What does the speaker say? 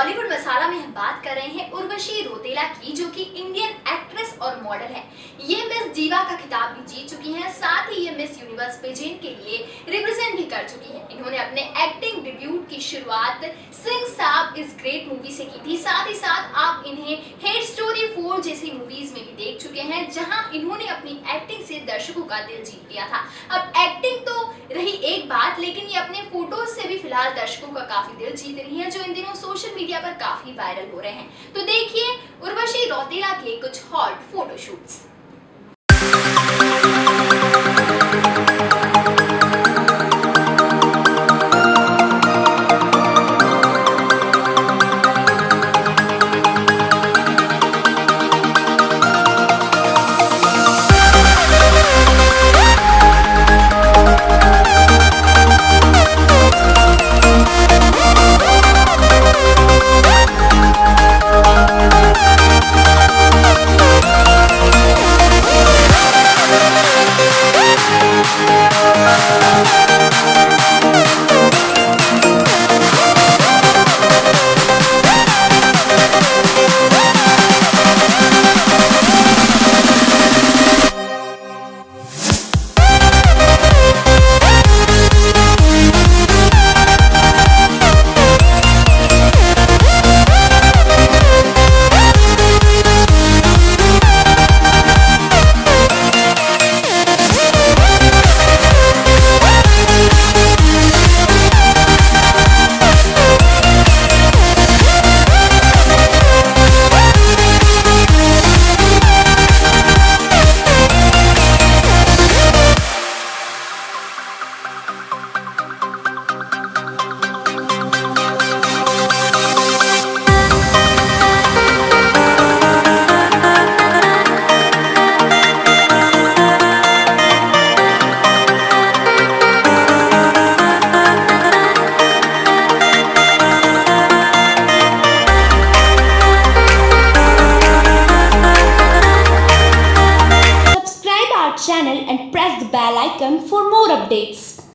रौताला में हम बात कर रहे हैं उर्वशी रोतेला की, जो कि इंडियन एक्ट्रेस और मॉडल है। ये मिस जीवा का खिताब भी जीत चुकी हैं, साथ ही ये मिस यूनिवर्स पेजेंट के लिए रिप्रेजेंट भी कर चुकी हैं। इन्होंने अपने एक्टिंग डिब्यूट की शुरुआत सिंह साहब इस ग्रेट मूवी से की थी। साथ ही साथ आप इन्हें हेड स्टोरी फोर जैसी मूवीज़ में भी देख चुके हैं, जहाँ इन्होंने दर्शकों का दिल जीत लिया था। अब एक्टिंग तो रही एक बात, लेकिन ये अपने फ़ोटोज़ से भी फ़िलहाल दर्शकों का काफ़ी दिल जीत रही है, जो इन दिनों सोशल मीडिया पर काफ़ी वायरल हो रहे हैं। तो देखिए, उर्वशी रौतेला के कुछ hot photoshoots you channel and press the bell icon for more updates.